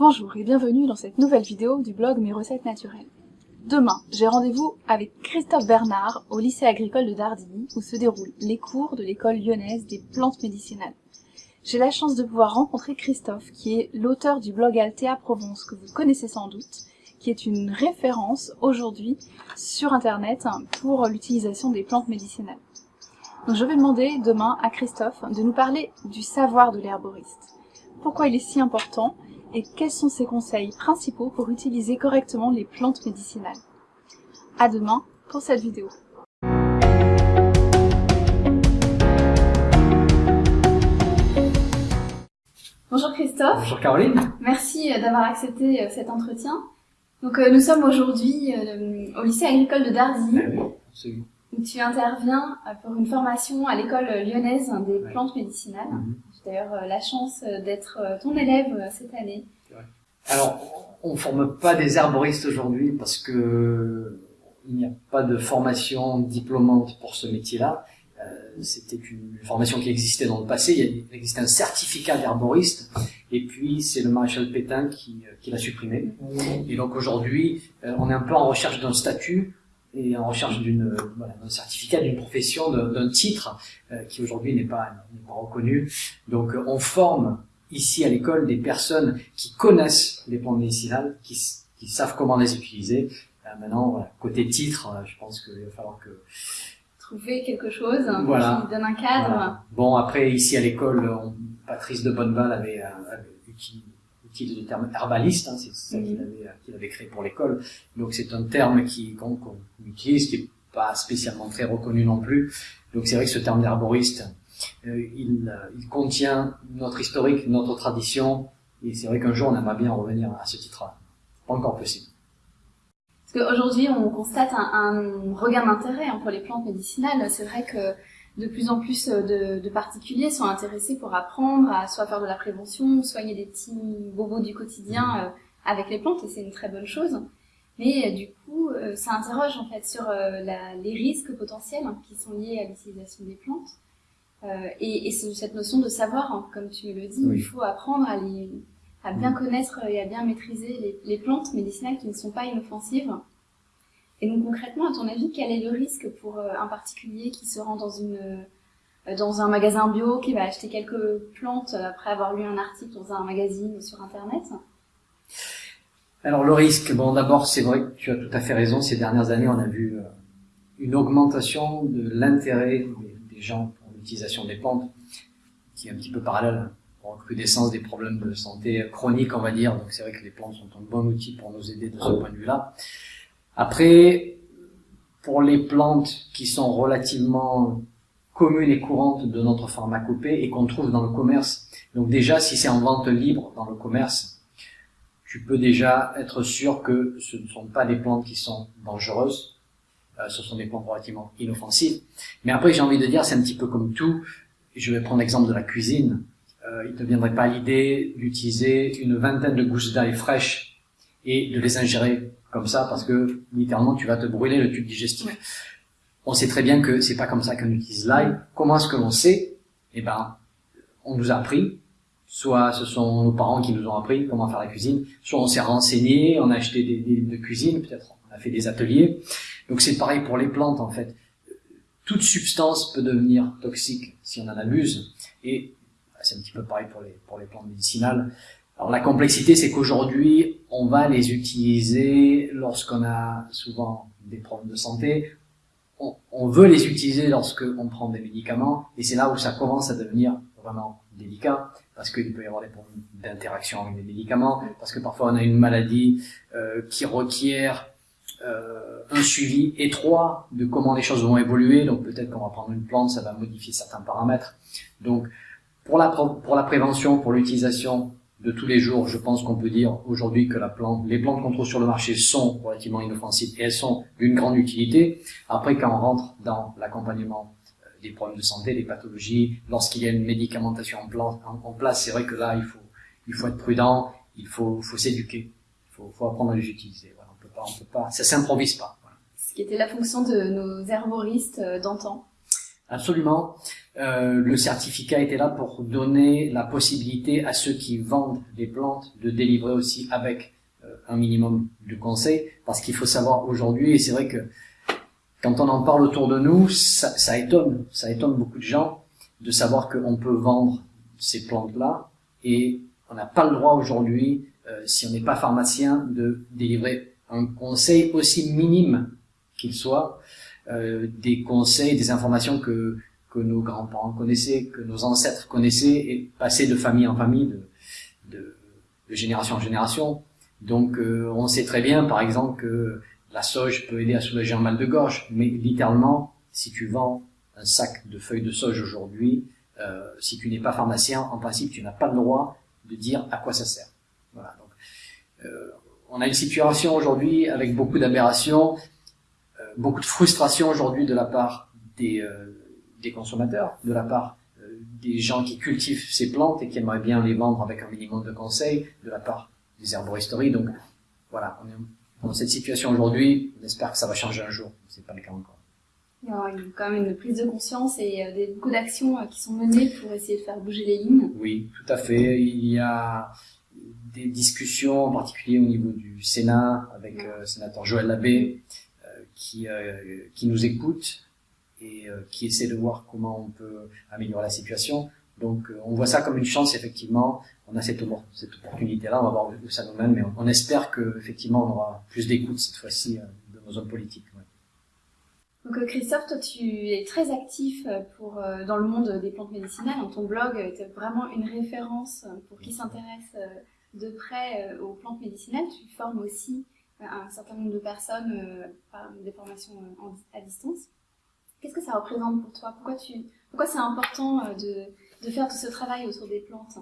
Bonjour et bienvenue dans cette nouvelle vidéo du blog Mes recettes naturelles. Demain, j'ai rendez-vous avec Christophe Bernard au lycée agricole de Dardilly où se déroulent les cours de l'école lyonnaise des plantes médicinales. J'ai la chance de pouvoir rencontrer Christophe qui est l'auteur du blog Altea Provence que vous connaissez sans doute, qui est une référence aujourd'hui sur internet pour l'utilisation des plantes médicinales. Donc je vais demander demain à Christophe de nous parler du savoir de l'herboriste. Pourquoi il est si important et quels sont ses conseils principaux pour utiliser correctement les plantes médicinales? À demain pour cette vidéo. Bonjour Christophe. Bonjour Caroline. Merci euh, d'avoir accepté euh, cet entretien. Donc euh, nous sommes aujourd'hui au lycée agricole de Dardy, Ah où tu interviens pour une formation à l'école lyonnaise des plantes médicinales. Mhm. D'ailleurs la chance d'être ton élève cette année. Alors, on forme pas des herboristes aujourd'hui parce que il n'y a pas de formation diplômante pour ce métier-là. Euh, C'était une formation qui existait dans le passé. Il existait un certificat d'herboriste, et puis c'est le maréchal Pétain qui, euh, qui l'a supprimé. Et donc aujourd'hui, euh, on est un peu en recherche d'un statut et en recherche voilà, d'un certificat, d'une profession, d'un titre euh, qui aujourd'hui n'est pas, pas reconnu. Donc euh, on forme ici à l'école des personnes qui connaissent les plantes médicinales, qui, qui savent comment les utiliser. Euh, maintenant, voilà, côté titre, euh, je pense qu'il va falloir que... Trouver quelque chose Voilà. qui donne un cadre. Voilà. Bon, après, ici à l'école, Patrice de Bonneval avait, euh, avait uti- utilisé le terme herbaliste, hein, c'est ça qu'il avait, euh, qu'il avait créé pour l'école. Donc c'est un terme qu'on qu'on utilise, qui est pas spécialement très reconnu non plus. Donc c'est vrai que ce terme d'herboriste, euh, il, euh, il contient notre historique, notre tradition, et c'est vrai qu'un jour on aimerait bien revenir à ce titre-là. Pas encore possible. Parce qu'aujourd'hui, on constate un, un regain d'intérêt hein, pour les plantes médicinales. C'est vrai que de plus en plus de, de particuliers sont intéressés pour apprendre à soit faire de la prévention, soigner des petits bobos du quotidien euh, avec les plantes, et c'est une très bonne chose. Mais euh, du coup, euh, ça interroge en fait sur euh, la- les risques potentiels hein, qui sont liés à l'utilisation des plantes. Euh, et et c'est cette notion de savoir, hein, comme tu le dis, Oui. il faut apprendre à, les, à bien Mm. connaître et à bien maîtriser les, les plantes médicinales qui ne sont pas inoffensives. Et donc concrètement, à ton avis, quel est le risque pour euh, un particulier qui se rend dans une euh, dans un magasin bio, qui va acheter quelques plantes après avoir lu un article dans un magazine ou sur internet? Alors le risque, bon d'abord c'est vrai que tu as tout à fait raison, ces dernières années on a vu euh, une augmentation de l'intérêt des, gens pour l'utilisation des plantes, qui est un petit peu parallèle aux recrudescence des problèmes de santé chroniques on va dire, donc c'est vrai que les plantes sont un bon outil pour nous aider de ce point de vue-là. Après, pour les plantes qui sont relativement communes et courantes de notre pharmacopée et qu'on trouve dans le commerce, donc déjà si c'est en vente libre dans le commerce, tu peux déjà être sûr que ce ne sont pas des plantes qui sont dangereuses, euh, ce sont des plantes relativement inoffensives. Mais après, j'ai envie de dire, c'est un petit peu comme tout. Je vais prendre l'exemple de la cuisine. Euh, il ne viendrait pas l'idée d'utiliser une vingtaine de gousses d'ail fraîches et de les ingérer comme ça parce que littéralement tu vas te brûler le tube digestif. Ouais. On sait très bien que c'est pas comme ça qu'on utilise l'ail. Comment est-ce que l'on sait? Eh ben, on nous a appris soit ce sont nos parents qui nous ont appris comment faire la cuisine, soit on s'est renseigné, on a acheté des, des livres de cuisine, peut-être on a fait des ateliers. Donc c'est pareil pour les plantes en fait. Toute substance peut devenir toxique si on en abuse, et bah, c'est un petit peu pareil pour les, pour les plantes médicinales. Alors la complexité, c'est qu'aujourd'hui, on va les utiliser lorsqu'on a souvent des problèmes de santé, on, on veut les utiliser lorsqu'on prend des médicaments, et c'est là où ça commence à devenir vraiment délicat parce qu'il peut y avoir des problèmes d'interaction avec les médicaments, parce que parfois on a une maladie euh, qui requiert euh, un suivi étroit de comment les choses vont évoluer. Donc peut-être qu'on va prendre une plante, ça va modifier certains paramètres. Donc pour la pour la prévention, pour l'utilisation de tous les jours, je pense qu'on peut dire aujourd'hui que la plante, les plantes qu'on trouve sur le marché sont relativement inoffensives et elles sont d'une grande utilité. Après, quand on rentre dans l'accompagnement euh, des problèmes de santé, des pathologies, lorsqu'il y a une médicamentation en, place, c'est vrai que là, il faut, il faut être prudent, il faut, faut s'éduquer, il faut, faut apprendre à les utiliser. Voilà, on peut pas, on peut pas, ça s'improvise pas. Ce qui était la fonction de nos herboristes euh, d'antan. Absolument. Euh, le certificat était là pour donner la possibilité à ceux qui vendent des plantes de délivrer aussi avec euh, un minimum de conseils, parce qu'il faut savoir aujourd'hui, et c'est vrai que quand on en parle autour de nous, ça, ça étonne, ça étonne beaucoup de gens de savoir qu'on peut vendre ces plantes-là et on n'a pas le droit aujourd'hui, euh, si on n'est pas pharmacien, de délivrer un conseil aussi minime qu'il soit, des conseils, des informations que, que nos grands-parents connaissaient, que nos ancêtres connaissaient et passaient de famille en famille, de, de, de génération en génération. Donc euh, on sait très bien, par exemple, que la sauge peut aider à soulager un mal de gorge, mais littéralement, si tu vends un sac de feuilles de sauge aujourd'hui, euh, si tu n'es pas pharmacien, en principe, tu n'as pas le droit de dire à quoi ça sert. Voilà. Donc, euh, on a une situation aujourd'hui avec beaucoup d'aberrations, euh, beaucoup de frustration aujourd'hui de la part des, euh, des consommateurs, de la part euh, des gens qui cultivent ces plantes et qui aimeraient bien les vendre avec un minimum de conseils, de la part des herboristeries. Donc voilà, on est dans cette situation aujourd'hui. On espère que ça va changer un jour. C'est pas le cas encore. Il y a quand même une prise de conscience et euh, beaucoup d'actions qui sont menées pour essayer de faire bouger les lignes. Oui, tout à fait. Il y a des discussions, en particulier au niveau du Sénat, avec euh, le sénateur Joël Labbé, qui, euh, qui nous écoute et euh, qui essaie de voir comment on peut améliorer la situation. Donc on voit ça comme une chance, effectivement. On a cette, cette opportunité-là, on va voir où ça nous mène, mais on, on espère que effectivement on aura plus d'écoute cette fois-ci de nos hommes politiques. Ouais. Donc Christophe, toi tu es très actif pour, dans le monde des plantes médicinales. Ton blog est vraiment une référence pour qui s'intéresse de près aux plantes médicinales. Tu formes aussi un certain nombre de personnes par des formations à distance. Qu'est-ce que ça représente pour toi? Pourquoi, tu, pourquoi c'est important de, de faire tout ce travail autour des plantes?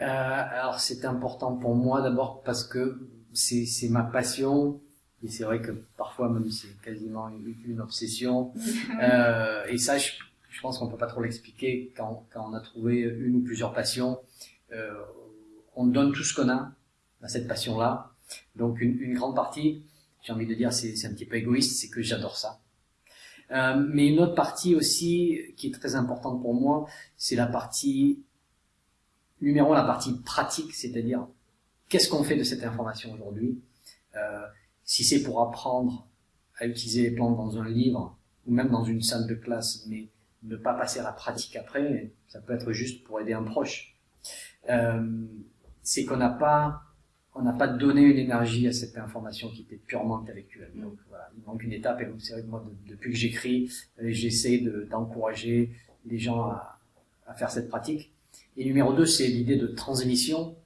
Euh, Alors c'est important pour moi d'abord parce que c'est ma passion et c'est vrai que parfois même c'est quasiment une, une obsession. euh, et ça, je, je pense qu'on peut pas trop l'expliquer quand, quand on a trouvé une ou plusieurs passions. Euh, on donne tout ce qu'on a à cette passion-là. Donc une, une, grande partie, j'ai envie de dire, c'est un petit peu égoïste, c'est que j'adore ça. Euh, mais une autre partie aussi qui est très importante pour moi, c'est la partie numéro la partie pratique, c'est-à-dire qu'est-ce qu'on fait de cette information aujourd'hui? Euh, si c'est pour apprendre à utiliser les plantes dans un livre ou même dans une salle de classe, mais ne pas passer à la pratique après, ça peut être juste pour aider un proche. Euh, c'est qu'on n'a pas on n'a pas donné une énergie à cette information qui était purement intellectuelle. Mm. Donc voilà, il manque une étape. Et vrai que moi, de, depuis que j'écris, euh, j'essaie d'encourager les gens à, à, faire cette pratique. Et numéro deux, c'est l'idée de transmission.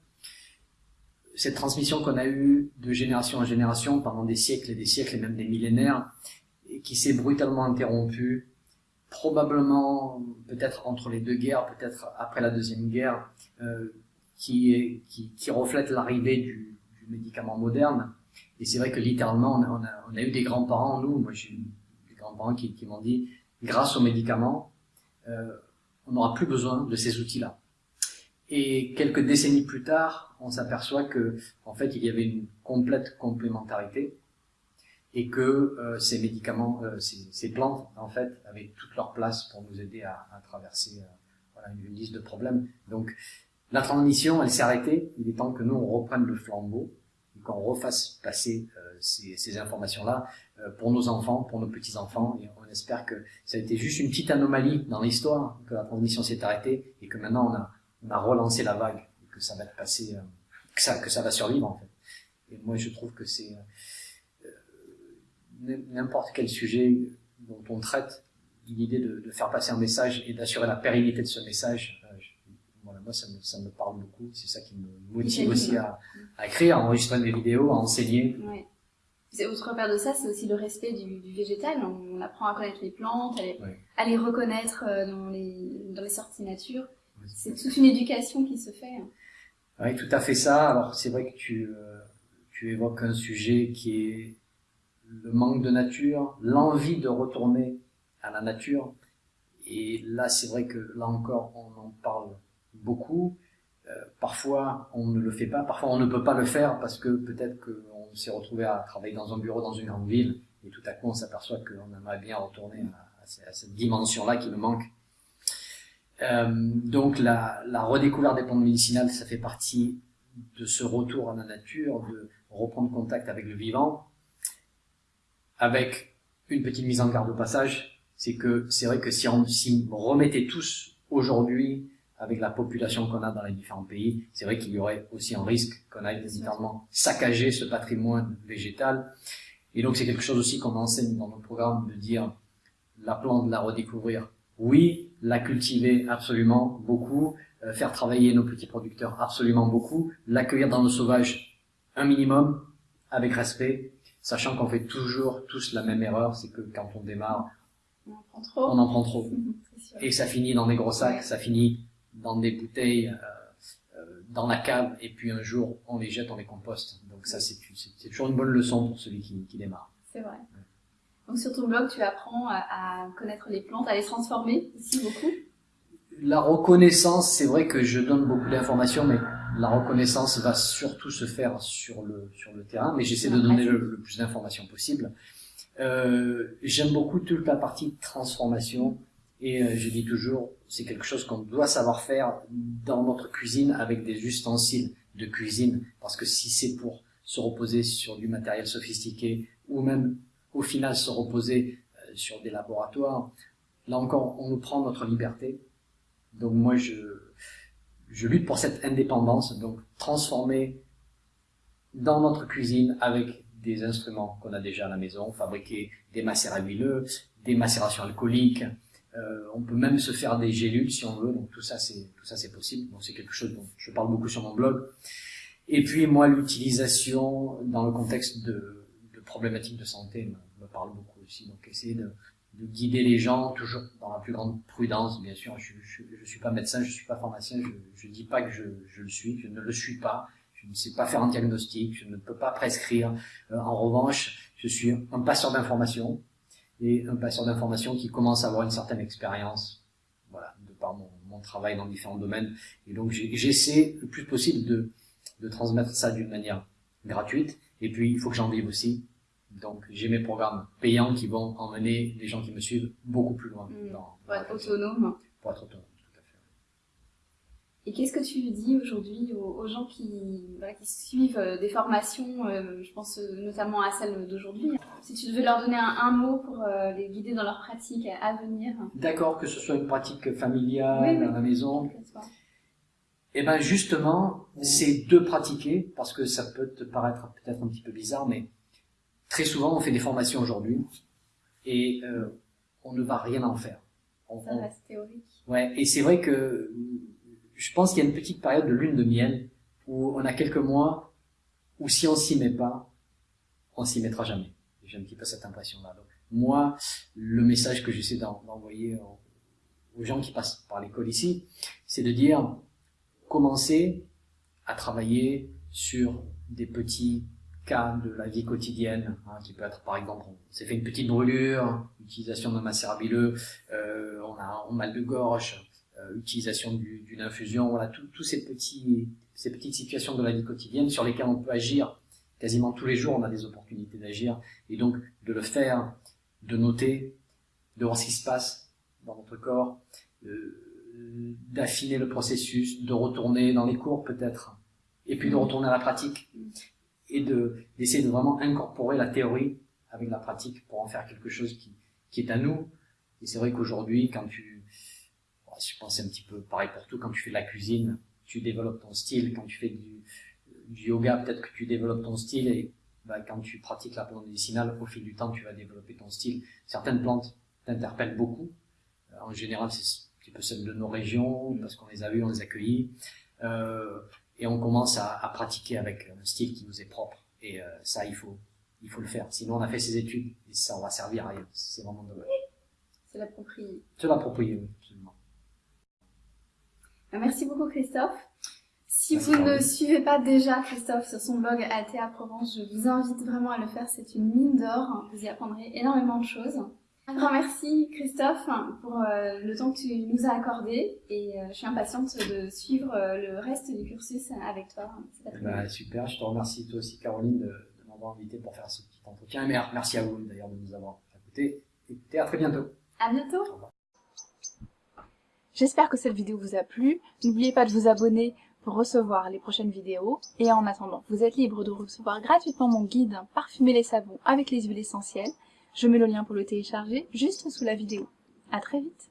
Cette transmission qu'on a eue de génération en génération pendant des siècles et des siècles et même des millénaires, et qui s'est brutalement interrompue, probablement peut-être entre les deux guerres, peut-être après la deuxième guerre. Euh, qui, reflète l'arrivée du, médicament moderne. Et c'est vrai que littéralement, on a, eu des grands-parents, nous, moi j'ai des grands-parents qui, m'ont dit, grâce aux médicaments, euh, on n'aura plus besoin de ces outils-là. Et quelques décennies plus tard, on s'aperçoit que, en fait, il y avait une complète complémentarité et que euh, ces médicaments, euh, ces, plantes, en fait, avaient toute leur place pour nous aider à, traverser une, une liste de problèmes. Donc, la transmission, elle s'est arrêtée. Il est temps que nous, on reprenne le flambeau, qu'on refasse passer euh, ces, ces informations-là euh, pour nos enfants, pour nos petits-enfants. Et on espère que ça a été juste une petite anomalie dans l'histoire, que la transmission s'est arrêtée et que maintenant on a, on a relancé la vague, et que ça va passé, euh, que, ça, que ça va survivre en fait. Et moi, je trouve que c'est euh, n'importe quel sujet dont on traite, l'idée de, de, faire passer un message et d'assurer la pérennité de ce message, moi, ça me, ça me parle beaucoup. C'est ça qui me motive aussi à, à, écrire, à enregistrer des vidéos, à enseigner. Ouais. Autre part de ça, c'est aussi le respect du, du, végétal. On apprend à connaître les plantes, à les, ouais. à les reconnaître euh, dans les, dans les sorties nature. Ouais, c'est toute une éducation qui se fait. Hein. Oui, tout à fait ça. Alors, c'est vrai que tu, euh, tu évoques un sujet qui est le manque de nature, l'envie de retourner à la nature. Et là, c'est vrai que là encore, on en parle beaucoup. Euh, parfois, on ne le fait pas. Parfois, on ne peut pas le faire parce que peut-être qu'on s'est retrouvé à travailler dans un bureau dans une grande ville et tout à coup, on s'aperçoit qu'on aimerait bien retourner à, cette dimension-là qui me manque. Euh, donc la, redécouverte des plantes médicinales, ça fait partie de ce retour à la nature, de reprendre contact avec le vivant, avec une petite mise en garde au passage, c'est que c'est vrai que si on remettait tous aujourd'hui avec la population qu'on a dans les différents pays, c'est vrai qu'il y aurait aussi un risque qu'on aille littéralement saccager ce patrimoine végétal. Et donc c'est quelque chose aussi qu'on enseigne dans nos programmes de dire la plante, la redécouvrir. Oui, la cultiver absolument beaucoup, euh, faire travailler nos petits producteurs absolument beaucoup, l'accueillir dans nos sauvages un minimum avec respect, sachant qu'on fait toujours tous la même erreur, c'est que quand on démarre, On en prend trop. on en prend trop. C'est sûr. Et ça finit dans des gros sacs, ça finit dans des bouteilles, euh, euh, dans la cave, et puis un jour on les jette, on les composte. Donc ça c'est toujours une bonne leçon pour celui qui, qui démarre. C'est vrai. Donc sur ton blog, tu apprends à, à connaître les plantes, à les transformer aussi beaucoup. La reconnaissance, c'est vrai que je donne beaucoup d'informations, mais la reconnaissance va surtout se faire sur le, sur le terrain, mais j'essaie de donner le, le plus d'informations possible. Euh, J'aime beaucoup toute la partie transformation, et euh, je dis toujours, c'est quelque chose qu'on doit savoir faire dans notre cuisine avec des ustensiles de cuisine, parce que si c'est pour se reposer sur du matériel sophistiqué, ou même au final se reposer euh, sur des laboratoires, là encore, on nous prend notre liberté. Donc moi, je, je lutte pour cette indépendance, donc transformer dans notre cuisine avec des instruments qu'on a déjà à la maison, fabriquer des macérats huileux, des macérations alcooliques. Euh, on peut même se faire des gélules si on veut. Donc tout ça, c'est tout ça, c'est possible. Donc c'est quelque chose dont je parle beaucoup sur mon blog. Et puis moi, l'utilisation dans le contexte de, de problématiques de santé me, me parle beaucoup aussi. Donc essayer de, de guider les gens toujours dans la plus grande prudence, bien sûr. Je, je, je suis pas médecin, je suis pas pharmacien, je, je dis pas que je, je le suis, je ne le suis pas. Je ne sais pas faire un diagnostic, je ne peux pas prescrire. Euh, en revanche, je suis un passeur d'information et un passeur d'information qui commence à avoir une certaine expérience, voilà, de par mon, mon travail dans différents domaines. Et donc j'essaie le plus possible de, de transmettre ça d'une manière gratuite. Et puis il faut que j'en vive aussi. Donc j'ai mes programmes payants qui vont emmener les gens qui me suivent beaucoup plus loin Mm. dans, Pour être autonome. pour être autonome. Et qu'est-ce que tu dis aujourd'hui aux, gens qui, voilà, qui suivent euh, des formations, euh, je pense euh, notamment à celle d'aujourd'hui? Si tu devais leur donner un, un mot pour euh, les guider dans leur pratique à venir, D'accord que ce soit une pratique familiale Oui, oui. à la maison, Eh ben justement, c'est de pratiquer, parce que ça peut te paraître peut-être un petit peu bizarre, mais très souvent on fait des formations aujourd'hui et euh, on ne va rien en faire. On- ça reste théorique. ouais, et c'est vrai que je pense qu'il y a une petite période de lune de miel où on a quelques mois où si on s'y met pas, on s'y mettra jamais. J'ai un petit peu cette impression-là. Moi, le message que j'essaie d'en- d'envoyer aux, gens qui passent par l'école ici, c'est de dire commencer à travailler sur des petits cas de la vie quotidienne, hein, qui peut être par exemple, on s'est fait une petite brûlure, utilisation d'un macérat huileux, euh, on a un mal de gorge, euh, utilisation du- d'une infusion, voilà, tous ces petits, ces petites situations de la vie quotidienne sur lesquelles on peut agir quasiment tous les jours, on a des opportunités d'agir, et donc de le faire, de noter, de voir ce qui se passe dans notre corps, euh, d'affiner le processus, de retourner dans les cours peut-être, et puis de retourner à la pratique, et de d'essayer de vraiment incorporer la théorie avec la pratique pour en faire quelque chose qui, qui est à nous. Et c'est vrai qu'aujourd'hui, quand tu, je pense c'est un petit peu pareil pour tout, quand tu fais de la cuisine, tu développes ton style, quand tu fais du, du yoga, peut-être que tu développes ton style, et bah, quand tu pratiques la plante médicinale, au fil du temps, tu vas développer ton style. Certaines plantes t'interpellent beaucoup. Euh, En général, c'est un petit peu celles de nos régions, parce qu'on les a vues, on les a cueillies. Euh, et on commence à, à pratiquer avec un style qui nous est propre. Et euh, ça, il faut, il faut le faire. Sinon, on a fait ses études et ça, on va servir à rien. C'est vraiment dommage. C'est l'approprié. Se l'approprier, oui, Merci beaucoup Christophe. Si Merci, vous ne suivez pas déjà Christophe sur son blog Altea Provence, je vous invite vraiment à le faire. C'est une mine d'or. Vous y apprendrez énormément de choses. Un grand merci Christophe pour euh, le temps que tu nous as accordé et euh, je suis impatiente de suivre euh, le reste du cursus avec toi ben, super, je te remercie toi aussi Caroline de, de m'avoir invité pour faire ce petit entretien. Et mer- merci à vous d'ailleurs de nous avoir écoutés. Et à très bientôt. À bientôt J'espère que cette vidéo vous a plu. N'oubliez pas de vous abonner pour recevoir les prochaines vidéos. Et en attendant, vous êtes libre de recevoir gratuitement mon guide Parfumer les savons avec les huiles essentielles. Je mets le lien pour le télécharger juste sous la vidéo. À très vite